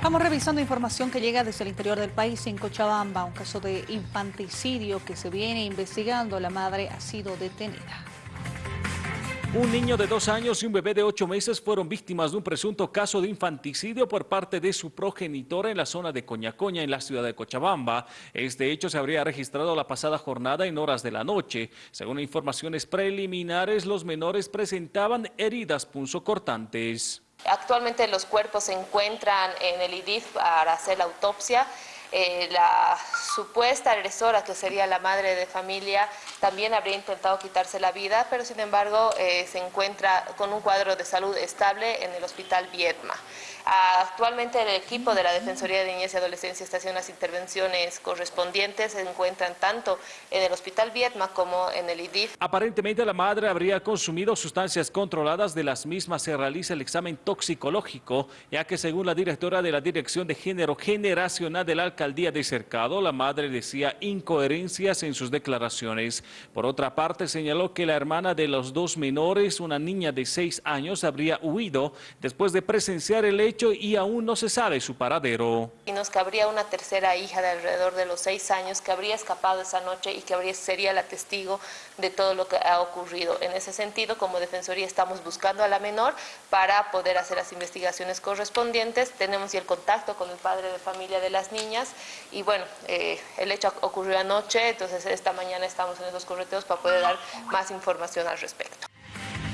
Estamos revisando información que llega desde el interior del país en Cochabamba, un caso de infanticidio que se viene investigando. La madre ha sido detenida. Un niño de dos años y un bebé de ocho meses fueron víctimas de un presunto caso de infanticidio por parte de su progenitora en la zona de Coñacoña, en la ciudad de Cochabamba. Este hecho se habría registrado la pasada jornada en horas de la noche. Según informaciones preliminares, los menores presentaban heridas punzocortantes. Actualmente los cuerpos se encuentran en el IDIF para hacer la autopsia. Eh, la supuesta agresora, que sería la madre de familia, también habría intentado quitarse la vida, pero sin embargo eh, se encuentra con un cuadro de salud estable en el hospital Viedma. Actualmente el equipo de la Defensoría de Niñez y Adolescencia está haciendo las intervenciones correspondientes, se encuentran tanto en el Hospital Vietma como en el IDIF. Aparentemente la madre habría consumido sustancias controladas, de las mismas se realiza el examen toxicológico, ya que según la directora de la Dirección de Género Generacional de la Alcaldía de Cercado, la madre decía incoherencias en sus declaraciones. Por otra parte, señaló que la hermana de los dos menores, una niña de seis años, habría huido después de presenciar el y aún no se sabe su paradero. Y nos cabría una tercera hija de alrededor de los seis años que habría escapado esa noche y que habría, sería la testigo de todo lo que ha ocurrido. En ese sentido, como Defensoría estamos buscando a la menor para poder hacer las investigaciones correspondientes. Tenemos ya el contacto con el padre de familia de las niñas y bueno, eh, el hecho ocurrió anoche, entonces esta mañana estamos en esos correteos para poder dar más información al respecto.